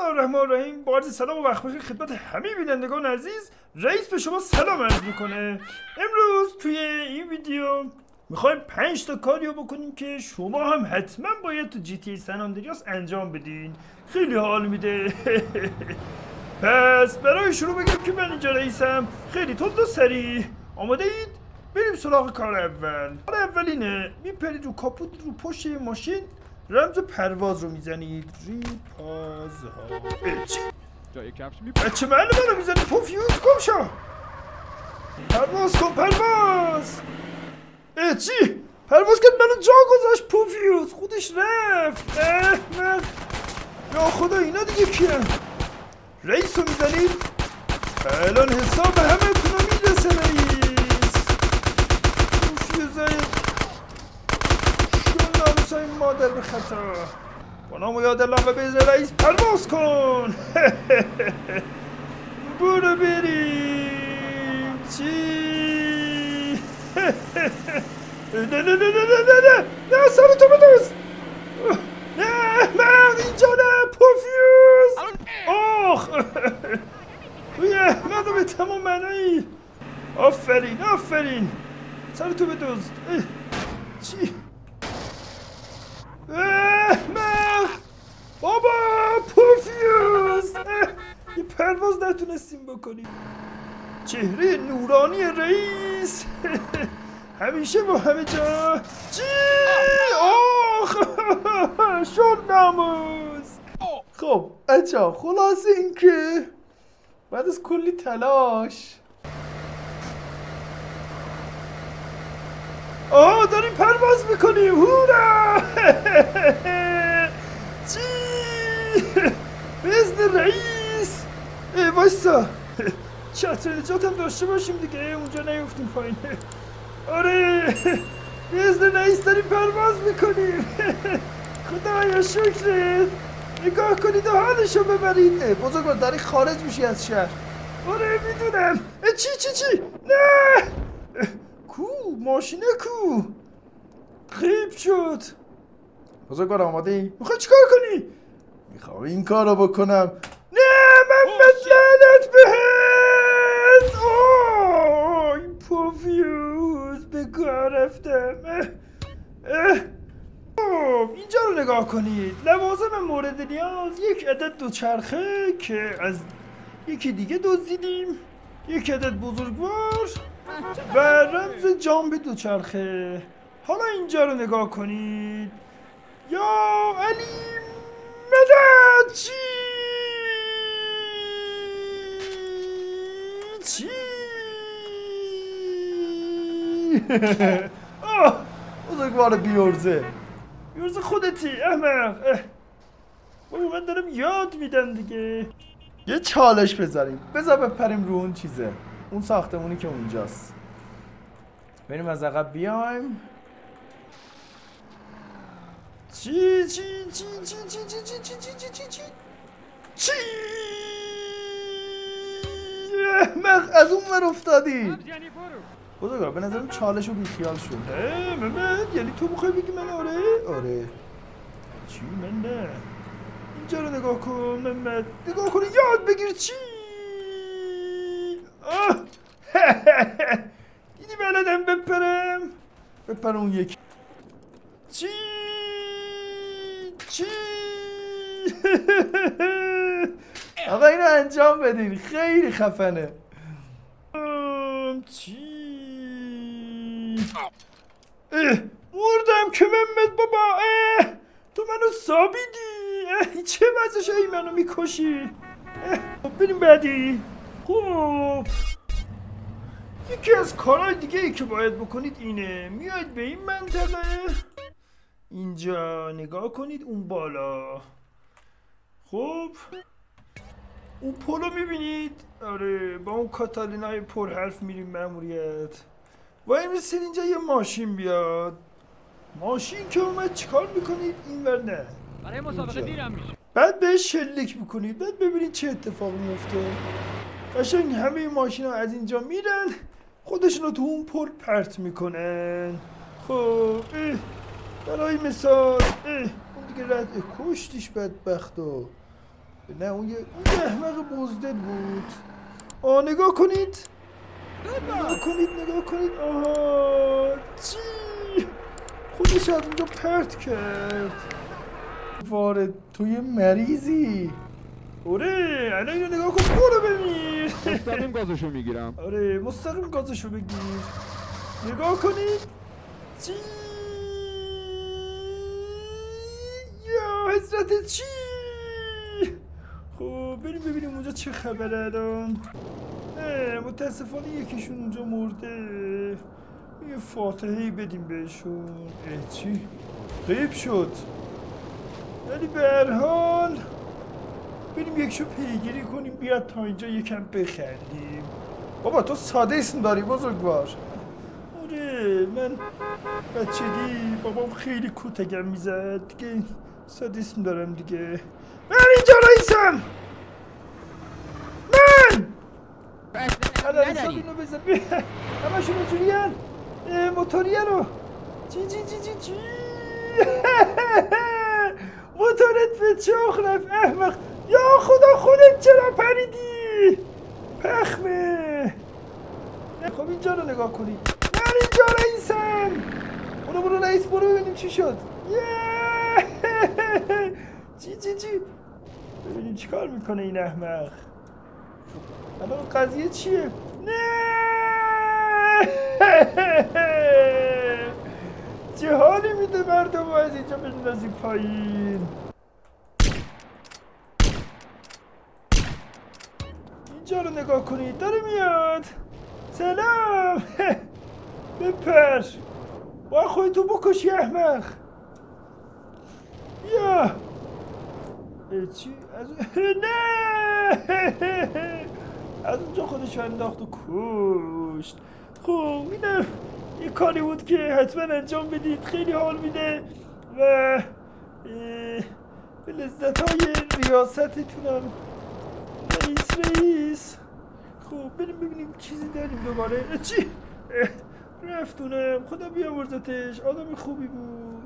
الله الرحمن الرحیم. با عرض سلام و وقت بخیر خدمت همه بینندگان عزیز رئیس به شما سلام عرض می‌کنه. امروز توی این ویدیو می‌خوایم پنج تا کاریو بکنیم که شما هم حتما باید تو جی تی سن آندریاس انجام بدین. خیلی حال میده. پس برای شروع بگم که من اینجا رئیسم. خیلی تند و سریع. آماده اید بریم سراغ کار اول. کار اول اینه میپرید رو کاپوت رو پشت ماشین رمز پرواز رو می‌زنید. ریپاز ها چی؟ جای کفش می بچه محل منو می‌زنی پوفیوز گم شو. پرواز کن پرواز. اه چی؟ پرواز کرد منو جا گذاشت. پوفیوز خودش رفت. احمق یا خدا اینا دیگه کیه رئیس رو می‌زنید؟ الان حساب همه تونو می‌رسه رئیس. پوفیوزای حسین مادر به خطا. با نام و یاد الله و بیز رئیس پرواز کن. برو بریم. چی؟ نه نه نه نه نه نه نه. سر تو بدوز. نه من اینجا نه پوفیوز آخ. توی احمد به تمام منایی. آفرین آفرین. سر تو بدوز. پرواز نتونستیم بکنیم. چهره نورانی رئیس. همیشه با همه جا. چی؟ آخ! شد ناموز خب اچا خلاص این که بعد از کلی تلاش. آه داریم پرواز می‌کنیم. هورا! چی؟ بزن رئیس! ای وایسا چتر نجات هم داشته باشیم دیگه؟ اونجا نیفتیم پایین. آره. بزن رئیس داریم پرواز می‌کنیم. خدایا شکرت. نگاه کنید و حالشو ببرید. بزرگوار داری خارج میشی از شهر. آره می‌دونم. چی چی چی؟ نه. کو ماشینه کو. خیب شد. بزرگوار آماده ای؟ می‌خوای چیکار کنی؟ می‌خوام این کار رو بکنم. بهت! این پوفیوز به کار رفتم. خب اینجا رو نگاه کنید. لوازم مورد نیاز یک عدد دوچرخه که از یکی دیگه دزدیدیم. یک عدد بزرگوار و رمز جامب دوچرخه حالا اینجا رو نگاه کنید. یا علی مدد! چی آه بزرگوار بیورزه بیورزه خودتی احمق. بابا من دارم یاد میدم دیگه یه چالش بذاریم بذار بپریم رو اون چیزه اون ساختمونی که اونجاست بریم از عقب بیایم چی چی چی چی چی چی چی چی چی چی چی احمق از اون ور افتادی. یعنی برو. بزرگوار به نظرم چالش رو بیخیال شد. محمد یعنی تو می‌خوای بگی من آره؟ آره. چی؟ من نه. اینجا رو نگاه کن. محمد نگاه کن یاد بگیر چی. دیدی بلدم بپرم. بپرم اون یکی. چی؟ چی؟ آقا اینو انجام بدین. خیلی خفنه. چی؟ مردم که محمد بابا اه تو منو سابیدی. چه وضعش ای منو می‌کشی؟ خب بریم بعدی. خب. یکی از کارهای دیگه ای که باید بکنید اینه میاید به این منطقه. اینجا نگاه کنید اون بالا. خب. اون پلو می‌بینید؟ آره با اون کاتالینای پر حرف میریم ماموریت وای میسید اینجا یه ماشین بیاد. ماشین که اومد چیکار می‌کنید؟ این ور نه. برای مسابقه. دیرم میشه. بعد بهش شلیک می‌کنید. بعد ببینید چه اتفاقی میفته قشنگ همه ماشین ها از اینجا میرن. خودشون رو تو اون پل پرت می‌کنن. خب اه، برای مثال اه، اون دیگه رد کشتیش بدبخت و نه اون یه احمق بزدل بود. آه نگاه کنید. نگاه کنید نگاه کنید. آها چی؟ خودش از اونجا پرت کرد. وارد تو یه مریضی؟ آره الان اینو نگاه کن. برو بمیر مستقیم گازشو می‌گیرم. آره مستقیم گازشو بگیر. نگاه کنید. چی؟ یا حضرت چی؟ خب بریم ببینیم اونجا چه خبره الان. متاسفانه یکیشون اونجا مرده. یه فاتحه بدیم بهشون. اه چی؟ غیب شد. ولی به هر حال بریم یکشو پیگیری کنیم بیاد تا اینجا یکم بخندیم. بابا تو ساده اسم داری بزرگوار. آره من بچگی بابام خیلی کتگم می‌زد. دیگه ساده اسم دارم دیگه. من اینجا رئیسم! من! الان حساب اینو بزن بیا. همشون اینجوری هن موتوری رو. چی چی چی چی چی؟ موتورت به چاخ رفت. احمق یا خدا خودت چرا پریدی؟ پخمه. خب اینجا رو نگاه کنید من اینجا رئیسم. برو برو رئیس برو ببینیم چی شد! چی چی چی؟ ببینیم چی کار می‌کنه این احمق؟ الان قضیه چیه؟ نه! چه حالی میده مردم از اینجا بندازی پایین؟ اینجا رو نگاه کنید داره میاد! سلام! بپر با خودتو بکشی احمق! بیا! چی؟ از نه! از اونجا خودش انداخت و کشت. خب اینم یه کاری بود که حتما انجام بدید. خیلی حال میده و به لذت های ریاستتونم. رئیس رئیس. خب بریم ببینیم چیزی داریم دوباره. چی؟ رفتونم خدا بیامرزتش آدم خوبی بود.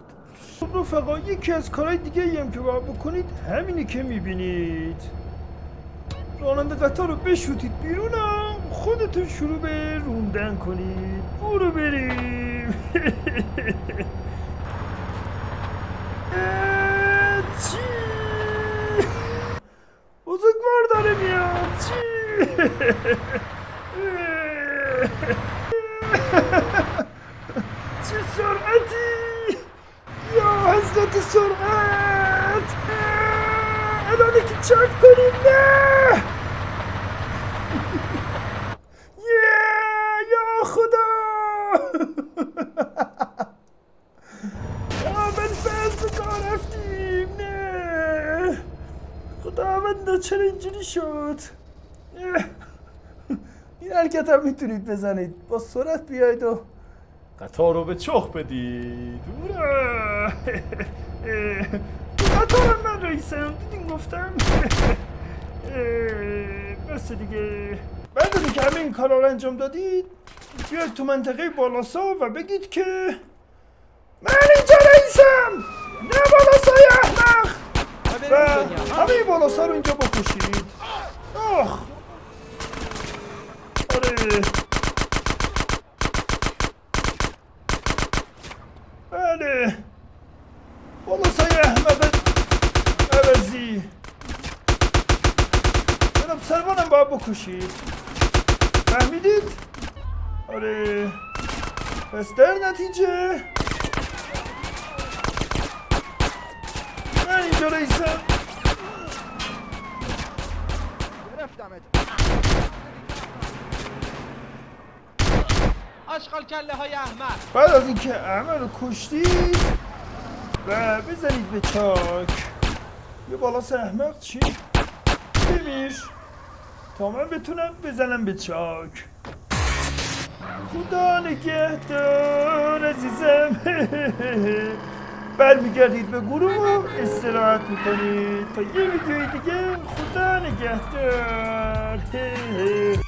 خب رفقا یکی از کارهای دیگه که باید بکنید همینی که می‌بینید. راننده قطار رو بشوتید بیرونم. خودتون شروع به روندن کنید. برو بریم. چی؟ بزرگوار داره میاد. چی چه سرعتی یا حضرت سرعت اه، الان که چک کنیم نه یه یا خدا یا من فصل کار رفتیم نه خدا من چرا اینجوری شد اه. این حرکت هم می‌تونید بزنید. با سرعت بیاید و قطار رو به چخ بدید. قطارم من رئیسم. دیدین گفتم؟ بس دیگه. بعد اینکه همه این کارا رو انجام دادید بیاید تو منطقه بالاسا و بگید که من اینجا رئیسم. نه بالاسای احمق. و همه بالاسا رو اینجا بکشید. آخ. آره بله بالاسای احمد عوضی جناب سربانم باید بکشید فهمیدید؟ آره پس در نتیجه من اینجا رئیسم گرفتمت آشغال کله های احمق بعد از اینکه احمد رو کشتید و بزنید به چاک. یه بالاس احمق چی؟ بمیر تا من بتونم بزنم به چاک. خدا نگهدار عزیزم. برمیگردید به گروه استراحت می‌کنید. تا یه ویدیوی دیگه خدا نگهدار.